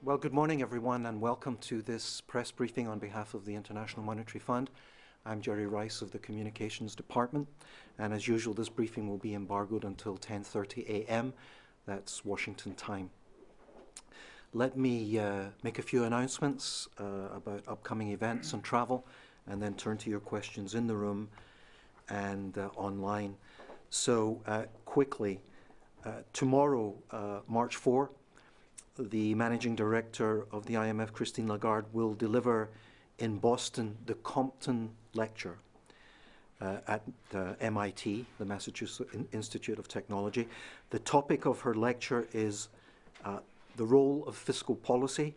Well, good morning, everyone, and welcome to this press briefing on behalf of the International Monetary Fund. I'm Jerry Rice of the Communications Department, and as usual, this briefing will be embargoed until 10.30 a.m. That's Washington time. Let me uh, make a few announcements uh, about upcoming events and travel, and then turn to your questions in the room and uh, online. So, uh, quickly, uh, tomorrow, uh, March 4, the managing director of the IMF, Christine Lagarde, will deliver in Boston the Compton Lecture uh, at uh, MIT, the Massachusetts Institute of Technology. The topic of her lecture is uh, the role of fiscal policy,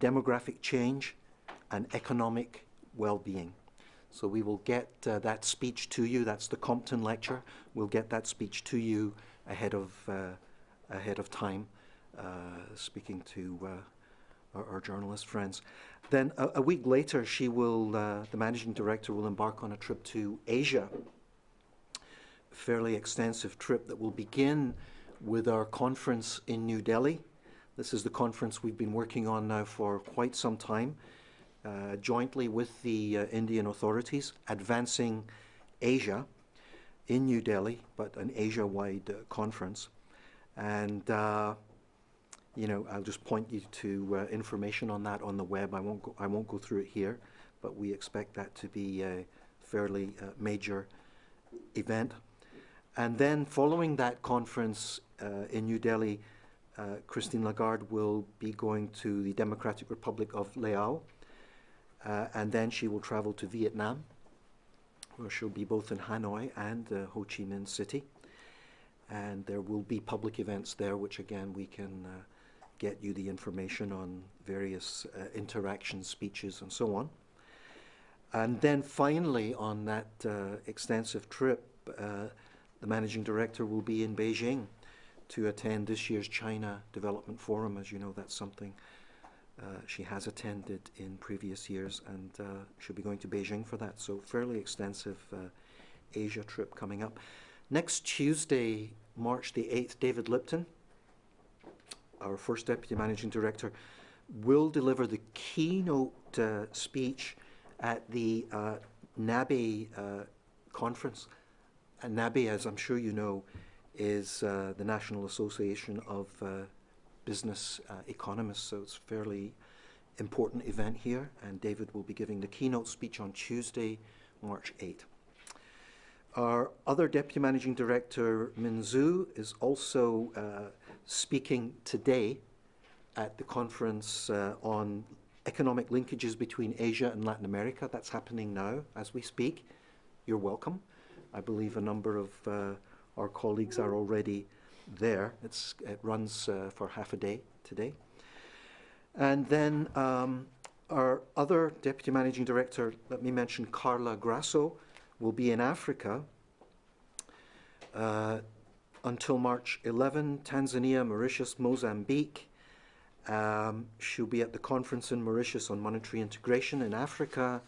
demographic change, and economic well-being. So we will get uh, that speech to you. That's the Compton Lecture. We'll get that speech to you ahead of uh, ahead of time. Uh, speaking to uh, our, our, journalist friends. Then a, a week later, she will, uh, the managing director will embark on a trip to Asia, a fairly extensive trip that will begin with our conference in New Delhi. This is the conference we've been working on now for quite some time, uh, jointly with the uh, Indian authorities, advancing Asia in New Delhi, but an Asia-wide uh, conference. And you know, I'll just point you to uh, information on that on the web. I won't go, I won't go through it here, but we expect that to be a fairly uh, major event. And then following that conference uh, in New Delhi, uh, Christine Lagarde will be going to the Democratic Republic of Laos, uh, and then she will travel to Vietnam, where she'll be both in Hanoi and uh, Ho Chi Minh City. And there will be public events there, which again we can get you the information on various uh, interactions, speeches, and so on. And then finally, on that uh, extensive trip, uh, the managing director will be in Beijing to attend this year's China Development Forum. As you know, that's something uh, she has attended in previous years, and uh, she'll be going to Beijing for that. So fairly extensive uh, Asia trip coming up. Next Tuesday, March the 8th, David Lipton, our first Deputy Managing Director, will deliver the keynote uh, speech at the uh, NABE uh, conference. And NABE, as I'm sure you know, is uh, the National Association of uh, Business uh, Economists, so it's a fairly important event here, and David will be giving the keynote speech on Tuesday, March 8. Our other Deputy Managing Director, Min Zhu, is also speaking today at the conference uh, on economic linkages between Asia and Latin America. That's happening now as we speak. You're welcome. I believe a number of uh, our colleagues are already there. It's, it runs uh, for half a day today. And then um, our other Deputy Managing Director, let me mention Carla Grasso, will be in Africa uh, until March 11, Tanzania, Mauritius, Mozambique. Um, she'll be at the conference in Mauritius on monetary integration in Africa.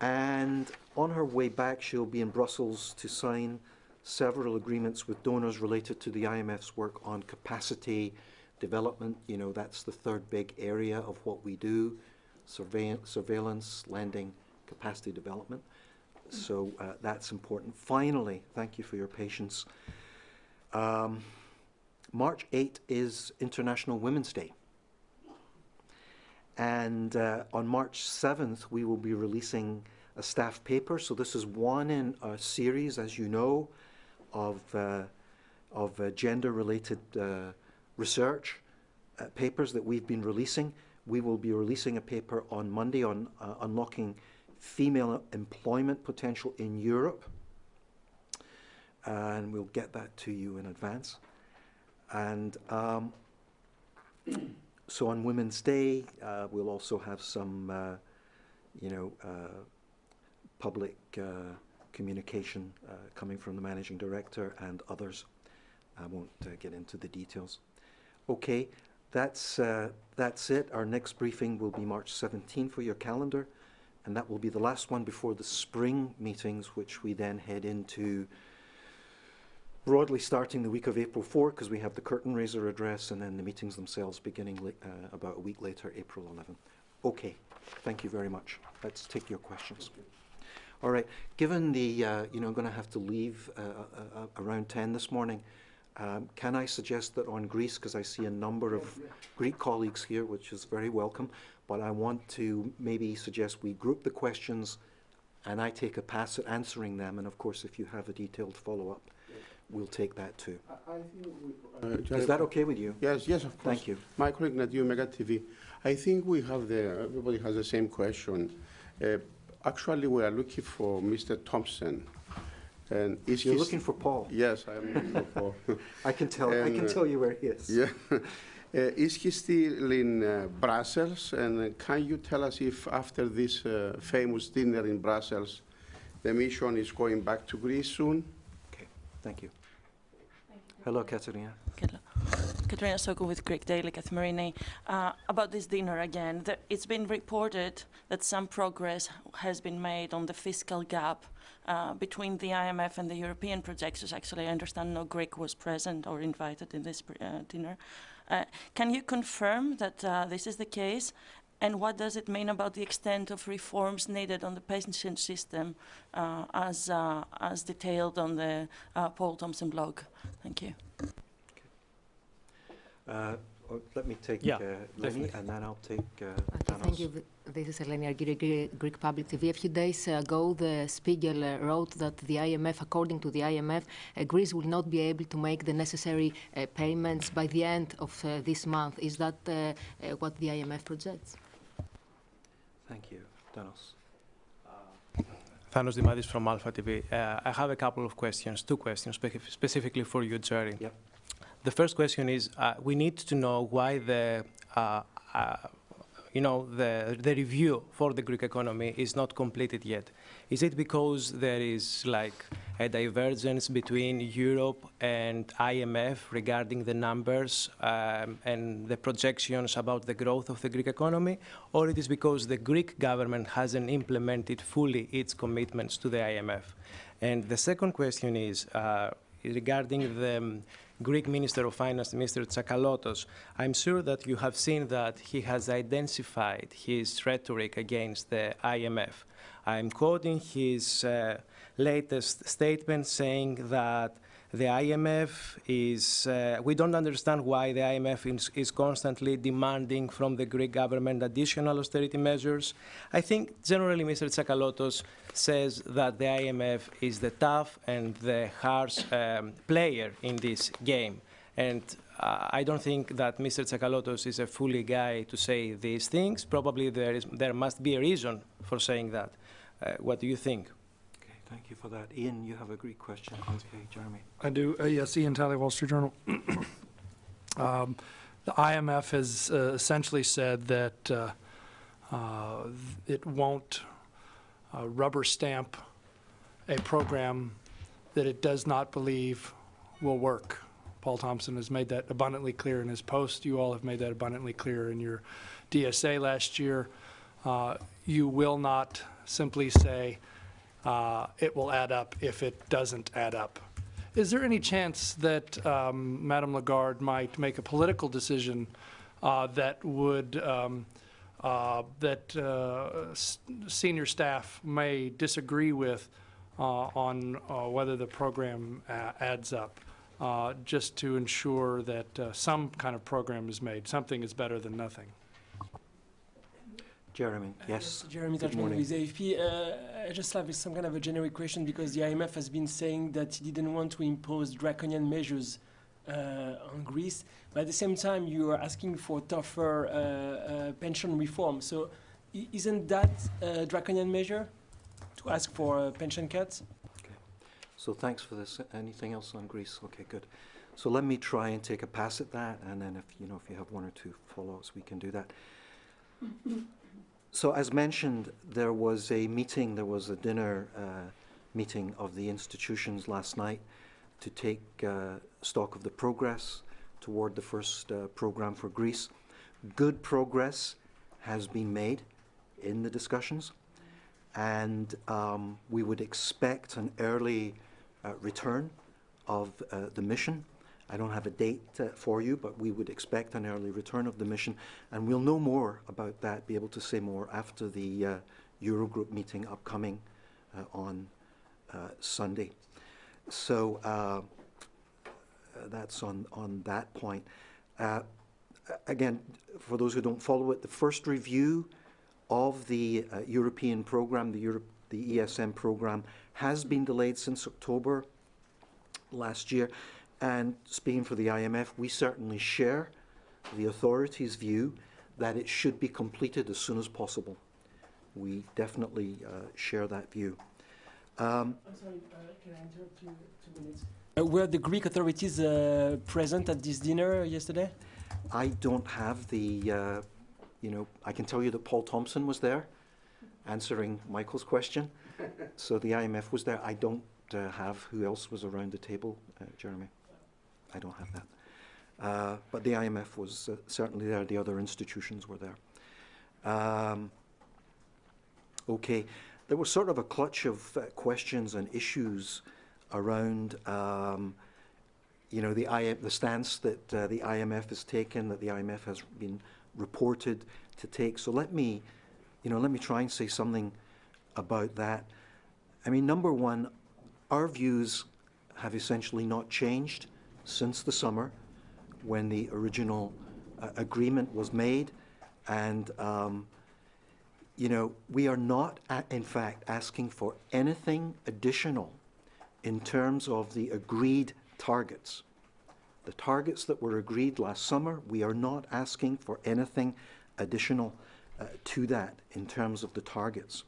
And on her way back, she'll be in Brussels to sign several agreements with donors related to the IMF's work on capacity development. You know, that's the third big area of what we do, surveillance, lending, capacity development. So uh, that's important. Finally, thank you for your patience. Um, March 8 is International Women's Day. And uh, on March 7th, we will be releasing a staff paper. So this is one in a series, as you know, of, uh, of uh, gender-related uh, research uh, papers that we've been releasing. We will be releasing a paper on Monday on uh, unlocking female employment potential in Europe and we'll get that to you in advance. And um, so on Women's Day, uh, we'll also have some, uh, you know, uh, public uh, communication uh, coming from the managing director and others. I won't uh, get into the details. Okay, that's, that's it. Our next briefing will be March 17 for your calendar, and that will be the last one before the spring meetings, which we then head into broadly starting the week of April 4 because we have the curtain raiser address and then the meetings themselves beginning uh, about a week later, April 11. Okay, thank you very much. Let's take your questions. All right, given the, uh, you know, I'm going to have to leave uh, uh, uh, around 10 this morning, um, can I suggest that on Greece, because I see a number of Greek colleagues here, which is very welcome, but I want to maybe suggest we group the questions and I take a pass at answering them, and of course, if you have a detailed follow-up, we'll take that too. I think we, uh, Is that okay with you? Yes, yes, of course. Thank you. My colleague Nadia Mega TV. I think we have the, everybody has the same question. Uh, actually, we are looking for Mr. Thomsen. And is You're he looking for Poul. Yes, I am looking for Poul. I can tell. I can uh, tell you where he is. yeah. Uh, is he still in uh, Brussels? And uh, can you tell us if after this uh, famous dinner in Brussels, the mission is going back to Greece soon? Thank you. Hello, Katerina. Katerina Sokou with Greek Daily Kathimerini. Uh, about this dinner again, the, it's been reported that some progress has been made on the fiscal gap uh, between the IMF and the European projections. Actually, I understand no Greek was present or invited in this uh, dinner. Uh, can you confirm that uh, this is the case? And what does it mean about the extent of reforms needed on the pension system uh, as, uh, as detailed on the uh, Poul Thomsen blog? Thank you. Uh, oh, let me take Yeah, uh, Lenny, definitely. and then I'll take uh, Okay, thank you. This is Eleni Argyri, Greek Public TV. A few days ago, the Spiegel uh, wrote that the IMF, according to the IMF, uh, Greece will not be able to make the necessary uh, payments by the end of uh, this month. Is that uh, uh, what the IMF projects? Thank you, Thanos. Thanos Dimadis from Alpha TV. Uh, I have a couple of questions, two questions spec- specifically for you, Jerry. Yep. The first question is, uh, we need to know why the, uh, uh, you know, the, the review for the Greek economy is not completed yet. Is it because there is like a divergence between Europe and IMF regarding the numbers um, and the projections about the growth of the Greek economy, or it is because the Greek government hasn't implemented fully its commitments to the IMF? And the second question is uh, regarding the um, Greek Minister of Finance, Mr. Tsakalotos. I'm sure that you have seen that he has intensified his rhetoric against the IMF. I'm quoting his uh, latest statement saying that the IMF is, uh, we don't understand why the IMF is, is constantly demanding from the Greek government additional austerity measures. I think generally Mr. Tsakalotos says that the IMF is the tough and the harsh um, player in this game. And uh, I don't think that Mr. Tsakalotos is a fully guy to say these things. Probably there, is, there must be a reason for saying that. Uh, what do you think? Okay, thank you for that. Ian, you have a Greek question. Okay, Jeremy. I do. Uh, yes, Ian Talley, Wall Street Journal. um, the IMF has uh, essentially said that uh, uh, it won't uh, rubber stamp a program that it does not believe will work. Poul Thomsen has made that abundantly clear in his post. You all have made that abundantly clear in your DSA last year. Uh, you will not simply say uh, it will add up if it doesn't add up. Is there any chance that um, Madame Lagarde might make a political decision uh, that would um, uh, that uh, senior staff may disagree with uh, on whether the program adds up, uh, just to ensure that uh, some kind of program is made. Something is better than nothing. Jeremy, yes. Jeremy Good morning. with AFP. Uh, I just have some kind of a generic question because the IMF has been saying that he didn't want to impose draconian measures uh, on Greece, but at the same time you are asking for tougher uh, uh, pension reform. So i- isn't that a draconian measure to ask for uh, pension cuts? Okay. So thanks for this. Anything else on Greece? Okay, good. So let me try and take a pass at that, and then if you know if you have one or two follow-ups, we can do that. So as mentioned, there was a meeting, there was a dinner uh, meeting of the institutions last night to take uh, stock of the progress toward the first uh, program for Greece. Good progress has been made in the discussions, and um, we would expect an early uh, return of uh, the mission. I don't have a date uh, for you, but we would expect an early return of the mission, and we'll know more about that, be able to say more after the uh, Eurogroup meeting upcoming uh, on uh, Sunday. So uh, that's on, on that point. Uh, again, for those who don't follow it, the first review of the European program, the, Europe, the ESM program, has been delayed since October last year. And speaking for the IMF, we certainly share the authorities' view that it should be completed as soon as possible. We definitely uh, share that view. Um, I'm sorry, uh, can I interrupt you two minutes? Uh, were the Greek authorities uh, present at this dinner yesterday? I don't have the, uh, you know, I can tell you that Poul Thomsen was there answering Michael's question. so the IMF was there. I don't uh, have who else was around the table, uh, Jeremy. I don't have that. Uh, but the IMF was uh, certainly there. The other institutions were there. Um, okay. There was sort of a clutch of uh, questions and issues around um, you know, the, I, the stance that uh, the IMF has taken, that the IMF has been reported to take. So let me, you know, let me try and say something about that. I mean, number one, our views have essentially not changed since the summer when the original uh, agreement was made. And, um, you know, we are not, in fact, asking for anything additional in terms of the agreed targets. The targets that were agreed last summer, we are not asking for anything additional uh, to that in terms of the targets.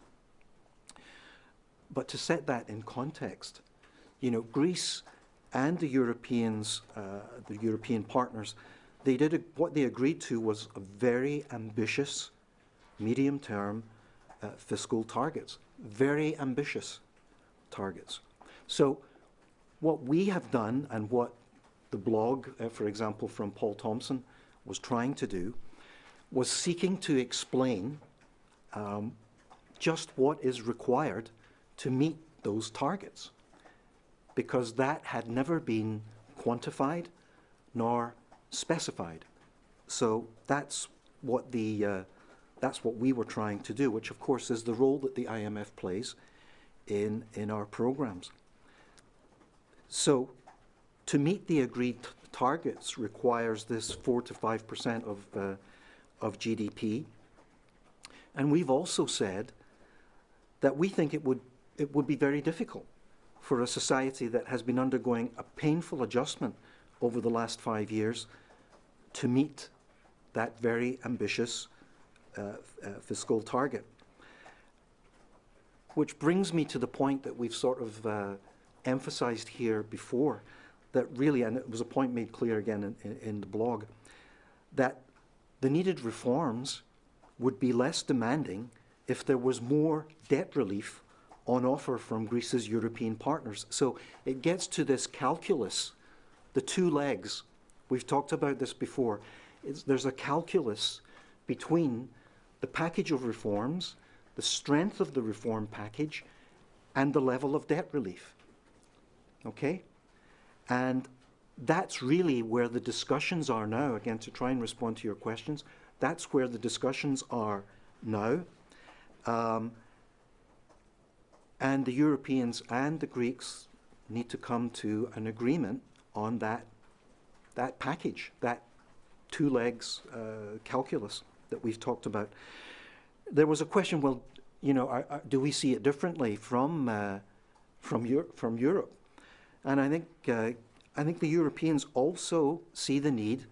But to set that in context, you know, Greece and the Europeans, uh, the European partners, they did a, what they agreed to was a very ambitious medium-term uh, fiscal targets, very ambitious targets. So what we have done and what the blog, uh, for example, from Poul Thomsen was trying to do was seeking to explain um, just what is required to meet those targets because that had never been quantified nor specified. So that's what the uh, that's what we were trying to do, which of course is the role that the IMF plays in in our programs. So to meet the agreed targets requires this 4 to 5% of, uh, of GDP. And we've also said that we think it would, it would be very difficult for a society that has been undergoing a painful adjustment over the last five years to meet that very ambitious uh, uh, fiscal target. Which brings me to the point that we've sort of uh, emphasized here before, that really, and it was a point made clear again in, in, in the blog, that the needed reforms would be less demanding if there was more debt relief on offer from Greece's European partners. So it gets to this calculus, the two legs. We've talked about this before. It's, there's a calculus between the package of reforms, the strength of the reform package, and the level of debt relief okay? And that's really where the discussions are now, again, to try and respond to your questions. That's where the discussions are now. Um, and the Europeans and the Greeks need to come to an agreement on that, that package, that two legs uh, calculus that we've talked about. There was a question, well, you know, are, are, do we see it differently from, uh, from, Euro from Europe? And I think, uh, I think the Europeans also see the need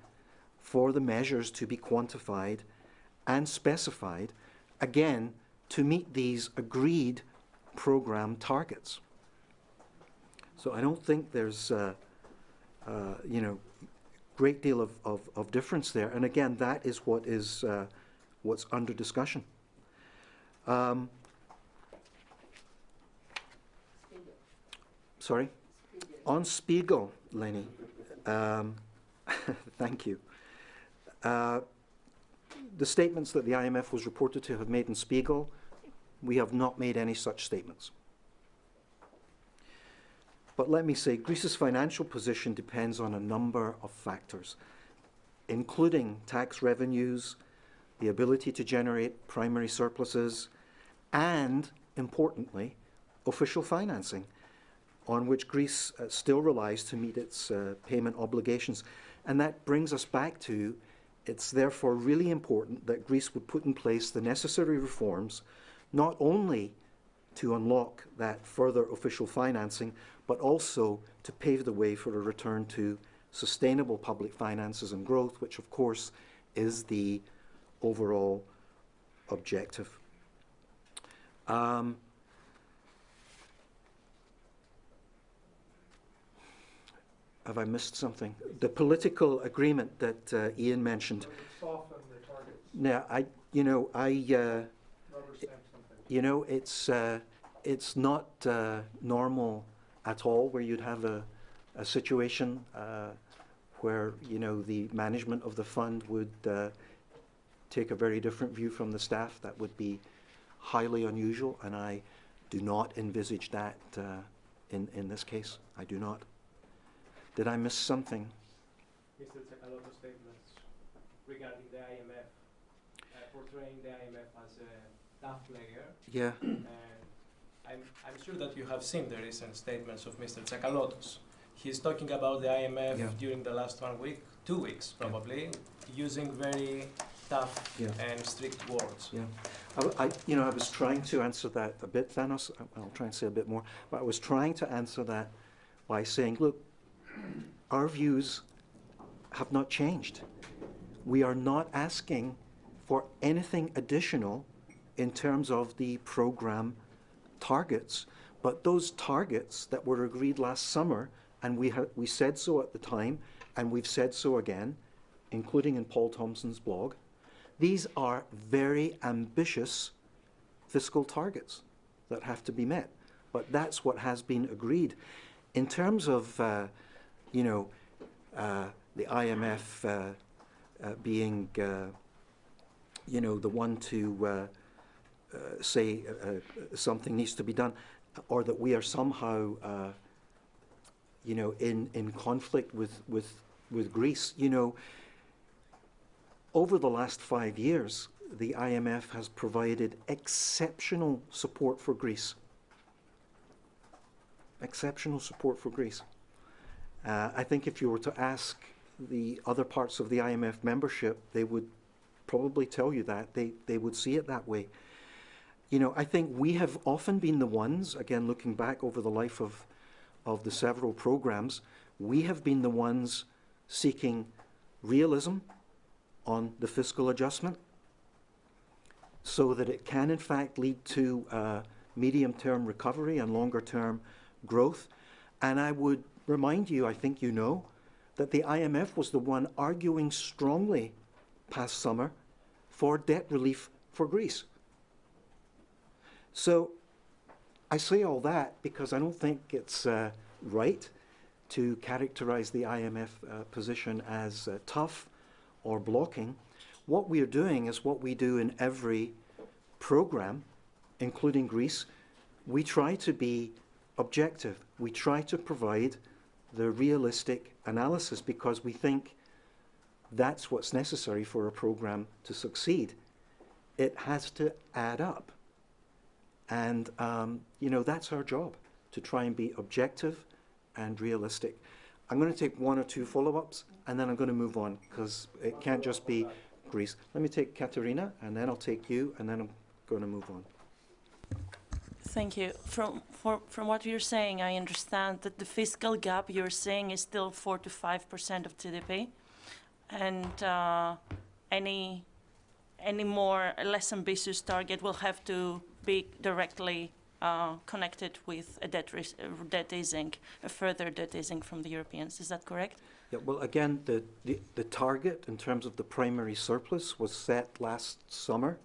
for the measures to be quantified and specified, again, to meet these agreed program targets. So I don't think there's, uh, uh, you know, great deal of, of, of, difference there. And again, that is what is uh, what's under discussion. Um, sorry? On Spiegel, Lenny, um, thank you. Uh, the statements that the IMF was reported to have made in Spiegel, we have not made any such statements. But let me say, Greece's financial position depends on a number of factors, including tax revenues, the ability to generate primary surpluses, and, importantly, official financing, on which Greece uh, still relies to meet its uh, payment obligations. And that brings us back to it's therefore really important that Greece would put in place the necessary reforms, not only to unlock that further official financing, but also to pave the way for a return to sustainable public finances and growth, which of course is the overall objective. Um, have I missed something? The political agreement that uh, Ian mentioned. Now, I, you know, I, uh, you know, it's uh, it's not uh, normal at all where you'd have a, a situation uh, where you know the management of the fund would uh, take a very different view from the staff. That would be highly unusual, and I do not envisage that uh, in in this case. I do not. Did I miss something? Mr. Tsakalotos statements regarding the IMF, uh, portraying the IMF as a tough player. Yeah. I'm, I'm sure that you have seen the recent statements of Mr. Tsakalotos. He's talking about the IMF Yeah. during the last one week, two weeks probably, using very tough Yeah. and strict words. Yeah, I, I- you know, I was trying to answer that a bit, Thanos. Uh, I- I'll try and say a bit more, but I was trying to answer that by saying, look, our views have not changed. We are not asking for anything additional in terms of the program targets, but those targets that were agreed last summer, and we we said so at the time, and we've said so again, including in Poul Thomsen's blog. These are very ambitious fiscal targets that have to be met, but that's what has been agreed. In terms of, uh, you know, uh, the IMF uh, uh, being, uh, you know, the one to uh, say uh, uh, something needs to be done, or that we are somehow, uh, you know, in, in conflict with, with, with Greece, you know, over the last five years, the IMF has provided exceptional support for Greece. Exceptional support for Greece. Uh, I think if you were to ask the other parts of the IMF membership, they would probably tell you that. They, they would see it that way. You know, I think we have often been the ones, again, looking back over the life of, of the several programs, we have been the ones seeking realism on the fiscal adjustment so that it can in fact lead to uh, medium-term recovery and longer-term growth. And I would remind you, I think you know, that the IMF was the one arguing strongly past summer for debt relief for Greece. So I say all that because I don't think it's uh, right to characterize the IMF uh, position as uh, tough or blocking. What we are doing is what we do in every program, including Greece. We try to be objective. We try to provide the realistic analysis because we think that's what's necessary for a program to succeed. It has to add up. And, um, you know, that's our job, to try and be objective and realistic. I'm going to take one or two follow-ups, and then I'm going to move on, because it can't just be Greece. Let me take Katerina, and then I'll take you, and then I'm going to move on. Thank you. From, for, from what you're saying, I understand that the fiscal gap you're saying is still 4 to 5% of GDP. And uh, any, any more less ambitious target will have to be directly uh, connected with a debt, uh, debt easing, a further debt easing from the Europeans. Is that correct? Yeah, well, again, the, the, the target in terms of the primary surplus was set last summer,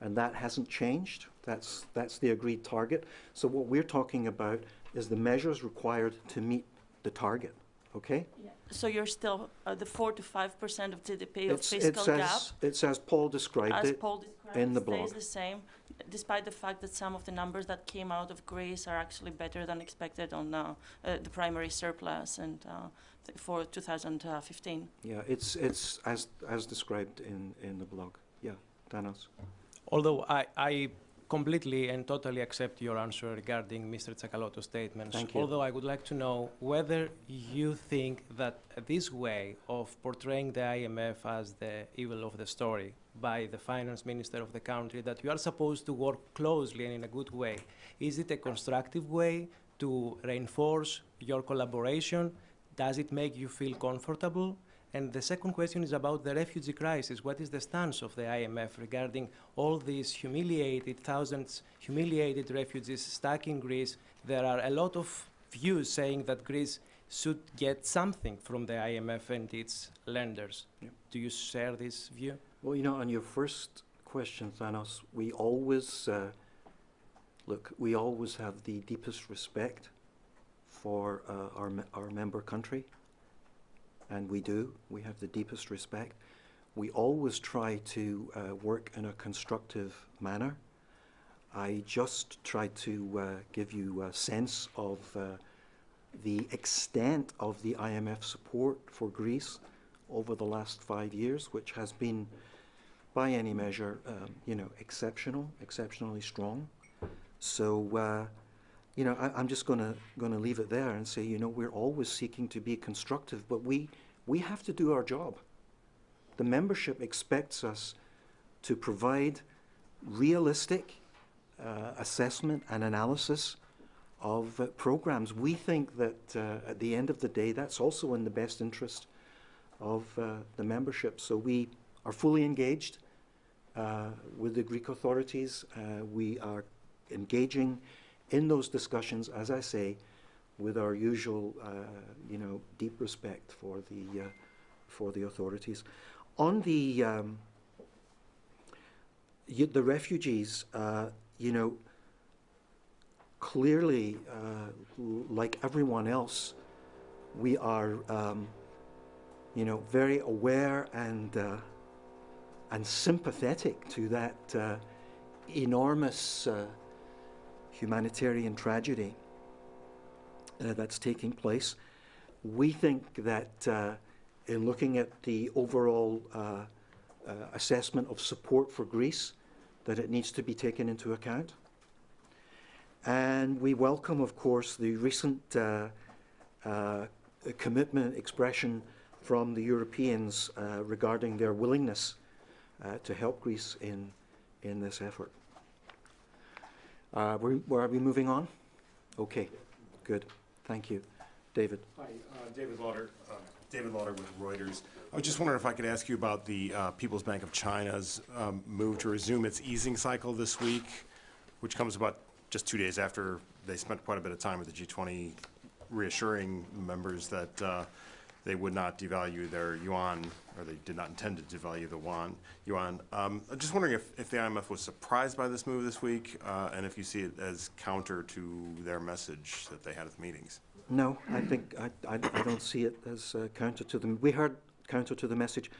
and that hasn't changed. That's, that's the agreed target. So what we're talking about is the measures required to meet the target, okay? So you're still uh, the four to five percent of GDP of It's, it's fiscal gap, as, it's as Poul described as it. Poul described, in the stays blog. the same, despite the fact that some of the numbers that came out of Greece are actually better than expected on uh, uh, the primary surplus and uh, th- for 2015. Yeah, it's, it's as, as described in, in the blog. Yeah, Thanos. Although I, I completely and totally accept your answer regarding Mr. Tsakaloto's statements. Thank you. Although I would like to know whether you think that this way of portraying the IMF as the evil of the story by the finance minister of the country, that you are supposed to work closely and in a good way, is it a constructive way to reinforce your collaboration? Does it make you feel comfortable? And the second question is about the refugee crisis. What is the stance of the IMF regarding all these humiliated, thousands humiliated refugees stuck in Greece? There are a lot of views saying that Greece should get something from the IMF and its lenders. Yep. Do you share this view? Well, you know, on your first question, Thanos, we always, uh, look, we always have the deepest respect for uh, our, our member country. And we do. We have the deepest respect. We always try to uh, work in a constructive manner. I just tried to uh, give you a sense of uh, the extent of the IMF support for Greece over the last five years, which has been, by any measure, um, you know, exceptional, exceptionally strong. So, uh, you know, I, I'm just going to going to leave it there and say, you know, we're always seeking to be constructive, but we we have to do our job. The membership expects us to provide realistic uh, assessment and analysis of uh, programs. We think that uh, at the end of the day, that's also in the best interest of uh, the membership. So we are fully engaged uh, with the Greek authorities. Uh, we are engaging in those discussions, as I say, with our usual, uh, you know, deep respect for the uh, for the authorities. On the um, the refugees, uh, you know, clearly, uh, like everyone else, we are, um, you know, very aware and uh, and sympathetic to that uh, enormous humanitarian tragedy uh, that's taking place. We think that uh, in looking at the overall uh, uh, assessment of support for Greece, that it needs to be taken into account. And we welcome, of course, the recent uh, uh, commitment expression from the Europeans regarding their willingness to help Greece in, in this effort. Uh, are we moving on? Okay, good. Thank you. David. Hi, uh, David Lawder, uh, David Lawder with Reuters. I was just wondering if I could ask you about the uh, People's Bank of China's um, move to resume its easing cycle this week, which comes about just two days after they spent quite a bit of time with the G20 reassuring members that uh, they would not devalue their yuan, or they did not intend to devalue the yuan. yuan. Um, I'm just wondering if, if the IMF was surprised by this move this week, uh, and if you see it as counter to their message that they had at the meetings. No, I think I, I, I don't see it as uh, counter to them. We heard counter to the message.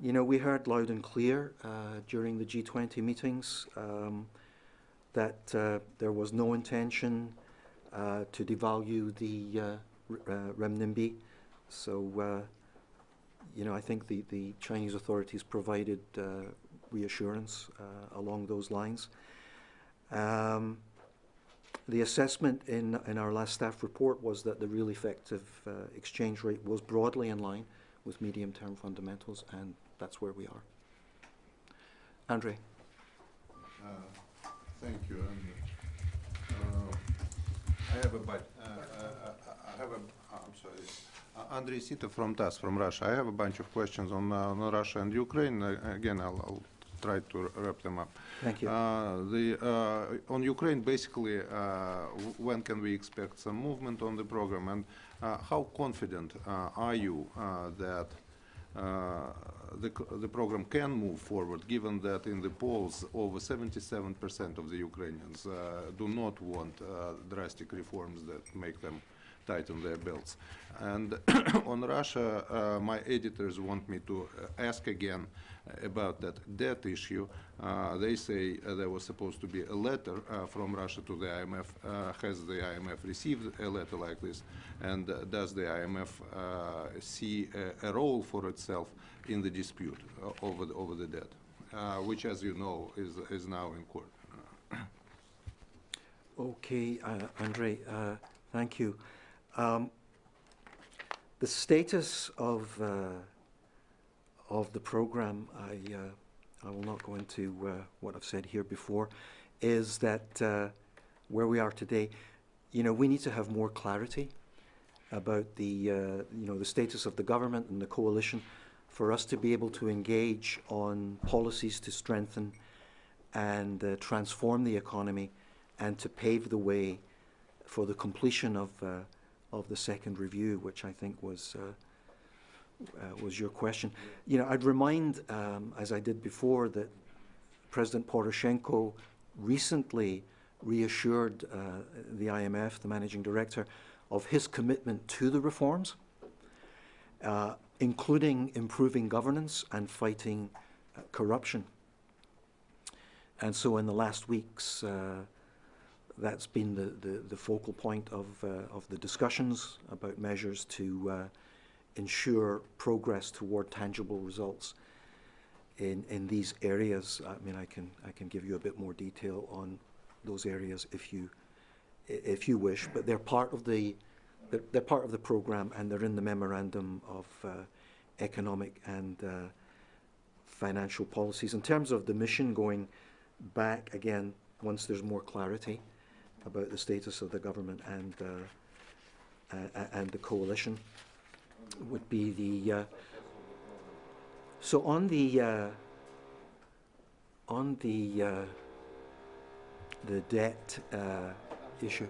You know, we heard loud and clear uh, during the G20 meetings um, that uh, there was no intention uh, to devalue the uh, renminbi. So, uh, you know, I think the, the Chinese authorities provided uh, reassurance uh, along those lines. Um, the assessment in, in our last staff report was that the real effective uh, exchange rate was broadly in line with medium-term fundamentals, and that's where we are. Andre. Uh, Thank you. and, uh, I have a, but, I have a, I'm sorry, Andrei Sita from TASS from Russia. I have a bunch of questions on, uh, on Russia and Ukraine. Uh, Again, I'll, I'll try to wrap them up. Thank you. Uh, The, uh, on Ukraine, basically, uh, when can we expect some movement on the program? And uh, how confident uh, are you uh, that uh, the, the program can move forward, given that in the polls, over 77% of the Ukrainians uh, do not want uh, drastic reforms that make them tighten their belts. And on Russia, uh, my editors want me to uh, ask again about that debt issue. Uh, they say uh, there was supposed to be a letter uh, from Russia to the IMF. Uh, has the IMF received a letter like this? And uh, does the IMF uh, see a, a role for itself in the dispute uh, over, the, over the debt, uh, which, as you know, is, is now in court? Okay, uh, Andre, uh, thank you. Um, the status of uh, of the program, I uh, I will not go into uh, what I've said here before, is that uh, where we are today, you know, we need to have more clarity about the uh, you know the status of the government and the coalition for us to be able to engage on policies to strengthen and uh, transform the economy and to pave the way for the completion of of the second review, which I think was uh, uh, was your question. You know, I'd remind, um, as I did before, that President Poroshenko recently reassured uh, the IMF, the managing director, of his commitment to the reforms, uh, including improving governance and fighting uh, corruption. And so, in the last weeks, uh, that's been the, the, the, focal point of, uh, of the discussions about measures to uh, ensure progress toward tangible results in, in these areas. I mean, I can, I can give you a bit more detail on those areas if you, if you wish, but they're part of the, they're, they're part of the program and they're in the memorandum of uh, economic and uh, financial policies. In terms of the mission going back, again, once there's more clarity, about the status of the government and uh, uh, and the coalition would be the uh, so on the uh, on the uh, the debt uh, issue.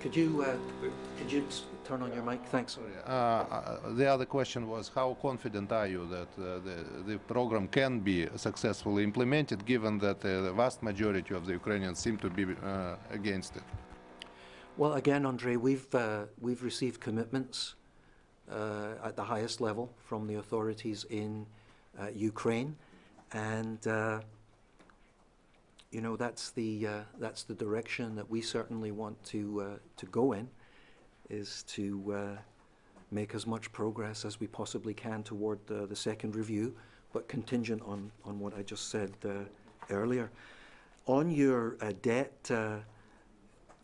Could you could you turn on your mic? Thanks. Uh, uh, the other question was how confident are you that uh, the, the program can be successfully implemented given that uh, the vast majority of the Ukrainians seem to be uh, against it? Well, again, Andre, we've, uh, we've received commitments at the highest level from the authorities in Ukraine and you know that's the uh, that's the direction that we certainly want to uh, to go in is to uh, make as much progress as we possibly can toward the, the second review, but contingent on, on what I just said uh, earlier. On your uh, debt uh,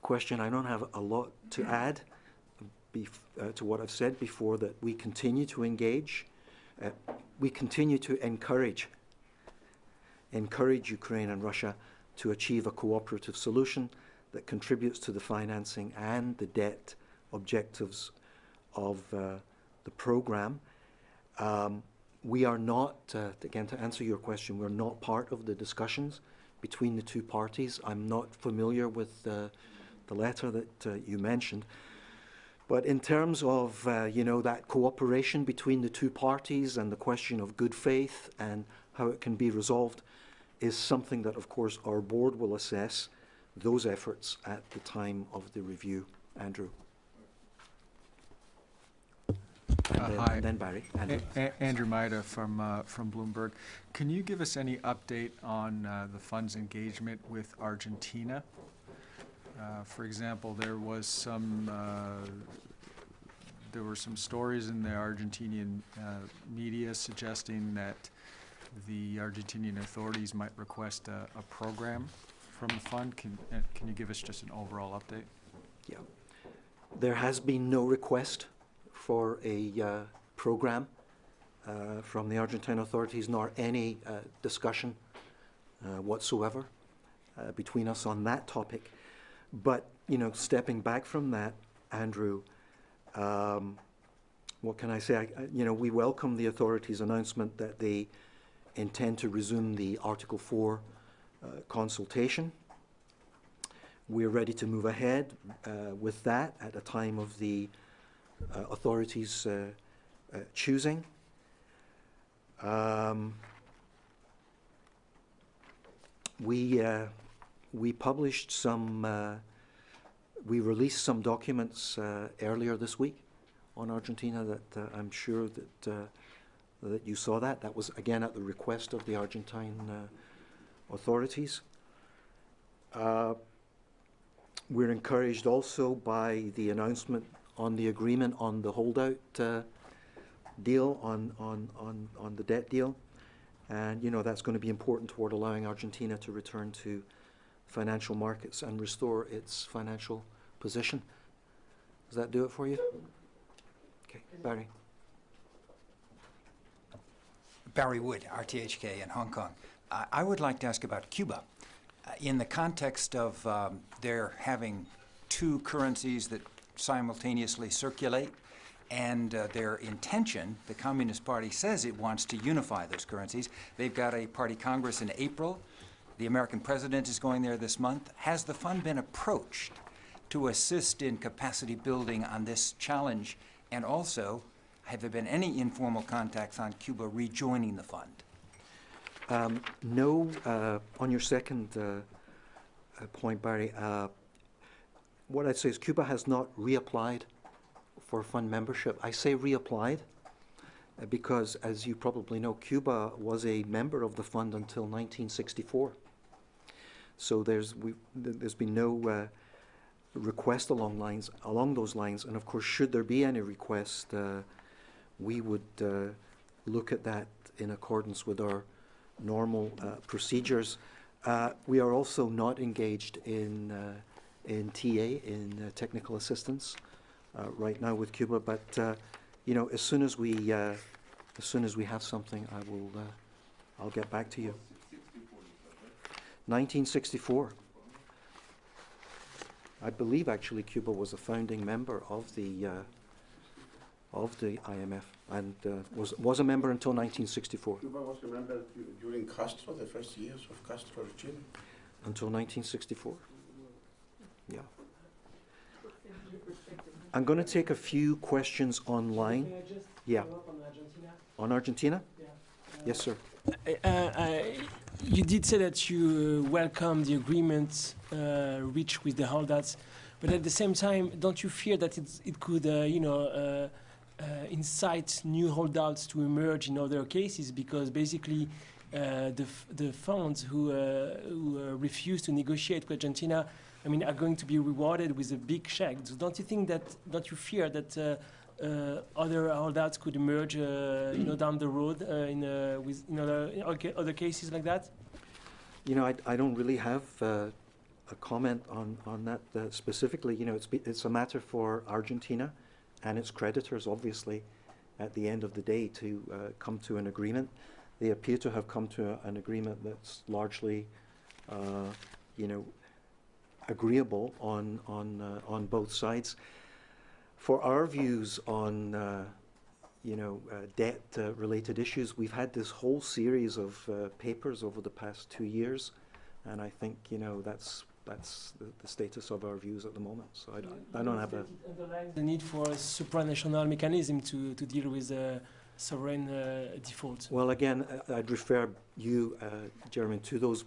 question, I don't have a lot to add uh, to what I've said before, that we continue to engage, uh, we continue to encourage, encourage Ukraine and Russia to achieve a cooperative solution that contributes to the financing and the debt objectives of uh, the program. Um, we are not, uh, again, to answer your question, we're not part of the discussions between the two parties. I'm not familiar with uh, the letter that uh, you mentioned. But in terms of, uh, you know, that cooperation between the two parties and the question of good faith and how it can be resolved is something that, of course, our board will assess those efforts at the time of the review. Andrew. And, Uh, then, hi. and then Barry. Andrew. A- Andrew Mayeda from, uh, from Bloomberg. Can you give us any update on uh, the fund's engagement with Argentina? Uh, For example, there was some, uh, there were some stories in the Argentinian uh, media suggesting that the Argentinian authorities might request a, a program from the fund. Can, uh, can you give us just an overall update? Yeah. There has been no request for a uh, program uh, from the Argentine authorities, nor any uh, discussion whatsoever between us on that topic. But, you know, stepping back from that, Andrew, um, what can I say? I, you know, we welcome the authorities' announcement that they intend to resume the Article 4 uh, consultation. We're ready to move ahead uh, with that at a time of the authorities uh, uh, choosing. Um, we uh, we published some we released some documents uh, earlier this week on Argentina that uh, I'm sure that uh, that you saw that. That was again at the request of the Argentine uh, authorities. Uh, we're encouraged also by the announcement on the agreement on the holdout uh, deal on, on, on, on the debt deal. And, you know, that's going to be important toward allowing Argentina to return to financial markets and restore its financial position. Does that do it for you? Okay, Barry. Barry Wood, RTHK in Hong Kong. I, I would like to ask about Cuba. Uh, in the context of um, their having two currencies that simultaneously circulate, and uh, their intention, the Communist Party says it wants to unify those currencies. They've got a party congress in April. The American president is going there this month. Has the fund been approached to assist in capacity building on this challenge? And also, have there been any informal contacts on Cuba rejoining the fund? Um, no, uh, on your second uh, uh, point, Barry, uh, what I'd say is Cuba has not reapplied for fund membership. I say reapplied uh, because, as you probably know, Cuba was a member of the fund until 1964. So there's there's been no uh, request along lines along those lines, and of course, should there be any request, uh, we would uh, look at that in accordance with our normal uh, procedures. Uh, we are also not engaged in in TA in technical assistance uh, right now with Cuba, but uh, you know, as soon as we as soon as we have something, I will I'll get back to you. 1964. I believe actually Cuba was a founding member of the uh, of the IMF and uh, was was a member until 1964. Cuba was a member during Castro, the first years of Castro regime. Until 1964. Yeah. I'm going to take a few questions online. Yeah. On Argentina? On Argentina? Yeah. Yes, sir. Uh, uh, you did say that you uh, welcome the agreement uh, reached with the holdouts, but at the same time, don't you fear that it's, it could, uh, you know, uh, incite new holdouts to emerge in other cases? Because basically, the the funds who who refuse to negotiate with Argentina, I mean, are going to be rewarded with a big check. So don't you think that? Don't you fear that? uh, other holdouts could emerge, uh, you know, down the road uh, in uh, with in other in other cases like that? You know, I, I don't really have uh, a comment on on that uh, specifically. You know, it's it's a matter for Argentina and its creditors, obviously, at the end of the day, to come to an agreement. They appear to have come to a, an agreement that's largely, you know, agreeable on on on both sides for our views on, uh, you know, uh, debt-related uh, issues, we've had this whole series of uh, papers over the past two years, and I think, you know, that's that's the, the status of our views at the moment. So I don't, I don't have a... The need for a supranational mechanism to, to deal with uh, sovereign uh, default. Well, again, I'd refer you, Jeremy, to those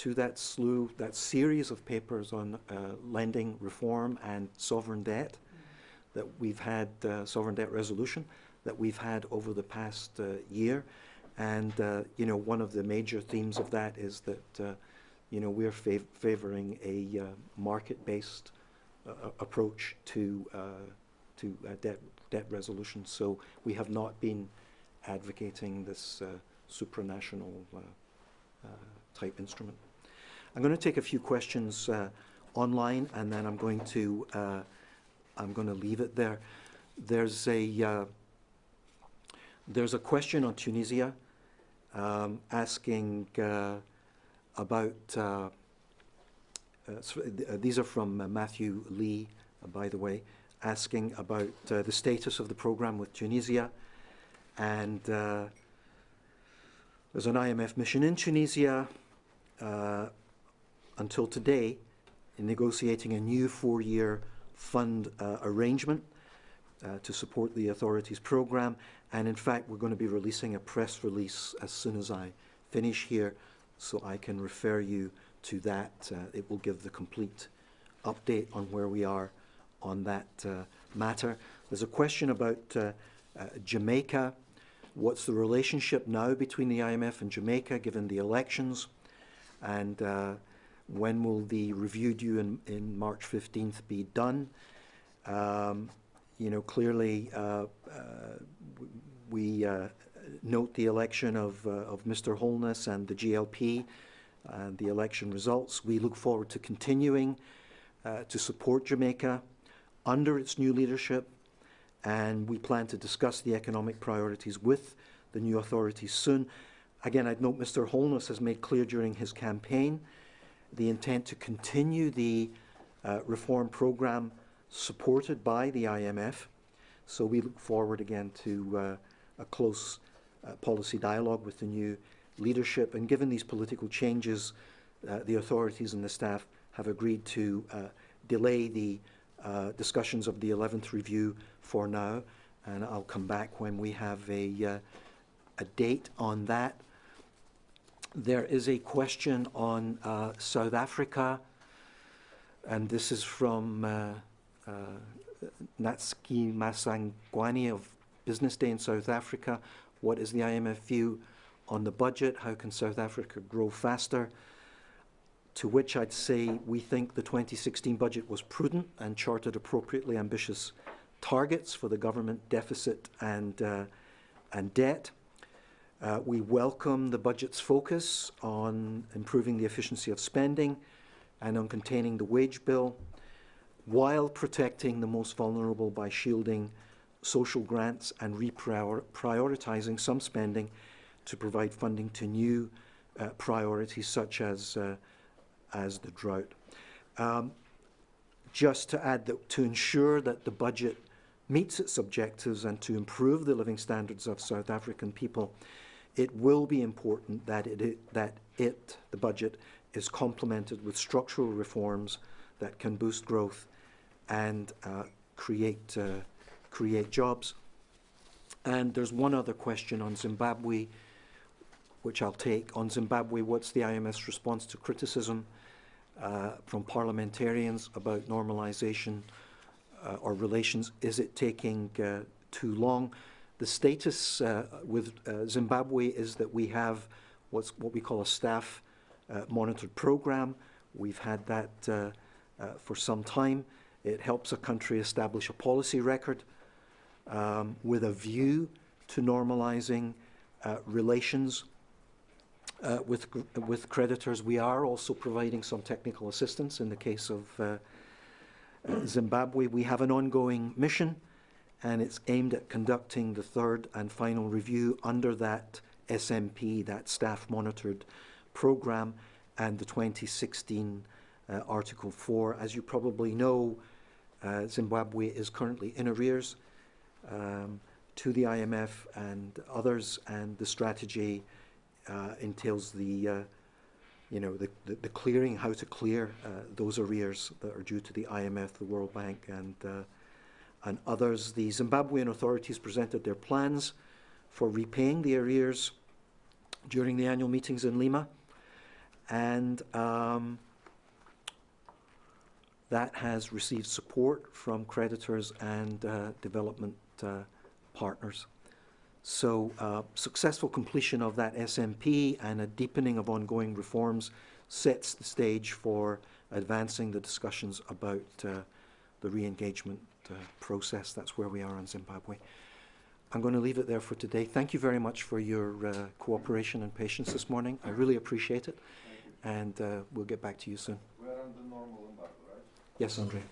to that slew, that series of papers on lending reform and sovereign debt that we've had, uh, sovereign debt resolution, that we've had over the past uh, year. And, uh, you know, one of the major themes of that is that, uh, you know, we're fav favoring a uh, market-based uh, approach to, to debt, debt resolution. So we have not been advocating this supranational type instrument. I'm going to take a few questions online, and then I'm going to I'm going to leave it there. There's a uh, there's a question on Tunisia um, asking uh, about. Uh, uh uh, these are from uh, Matthew Lee, by the way, asking about the status of the program with Tunisia, and there's an IMF mission in Tunisia until today in negotiating a new four-year fund uh, arrangement uh, to support the authorities program. And in fact, we're going to be releasing a press release as soon as I finish here, so I can refer you to that. Uh, it will give the complete update on where we are on that uh, matter. There's a question about uh, uh, Jamaica. What's the relationship now between the IMF and Jamaica given the elections? And when will the review due in, in March 15th be done? Um, you know, clearly uh, uh, we uh, note the election of, uh, of Mr. Holness and the JLP and the election results. We look forward to continuing uh, to support Jamaica under its new leadership and we plan to discuss the economic priorities with the new authorities soon. Again, I'd note Mr. Holness has made clear during his campaign the intent to continue the uh, reform program supported by the IMF. So we look forward again to uh, a close uh, policy dialogue with the new leadership. And given these political changes, uh, the authorities and the staff have agreed to uh, delay the uh, discussions of the 11th review for now. And I'll come back when we have a, a date on that. There is a question on uh, South Africa, and this is from uh, uh, Natsuki Masangwani of Business Day in South Africa. What is the IMF view on the budget? How can South Africa grow faster? To which I'd say we think the 2016 budget was prudent and charted appropriately ambitious targets for the government deficit and, uh, and debt. Uh, we welcome the budget's focus on improving the efficiency of spending and on containing the wage bill while protecting the most vulnerable by shielding social grants and reprioritizing some spending to provide funding to new uh, priorities such as, uh, as the drought. Um, just to add that to ensure that the budget meets its objectives and to improve the living standards of South African people, it will be important that it, that it, the budget, is complemented with structural reforms that can boost growth and uh, create, uh, create jobs. And there's one other question on Zimbabwe, which I'll take. On Zimbabwe, what's the IMF's response to criticism uh, from parliamentarians about normalization uh, or relations? Is it taking uh, too long? The status uh, with uh, Zimbabwe is that we have what's what we call a staff uh, monitored program. We've had that uh, uh, for some time. It helps a country establish a policy record um, with a view to normalizing uh, relations with, with creditors. We are also providing some technical assistance in the case of Zimbabwe. We have an ongoing mission and it's aimed at conducting the third and final review under that SMP, that staff monitored program, and the 2016 uh, Article 4. As you probably know, uh, Zimbabwe is currently in arrears um, to the IMF and others, and the strategy uh, entails the uh, you know, the, the, the, clearing, how to clear uh, those arrears that are due to the IMF, the World Bank, and uh, and others, the Zimbabwean authorities presented their plans for repaying the arrears during the annual meetings in Lima. And um, that has received support from creditors and uh, development uh, partners. So uh, successful completion of that SMP and a deepening of ongoing reforms sets the stage for advancing the discussions about uh, the re-engagement uh, process. That's where we are in Zimbabwe. I'm going to leave it there for today. Thank you very much for your uh, cooperation and patience this morning. I really appreciate it. And uh, we'll get back to you soon. We're on the normal embargo, right? Yes, Andre.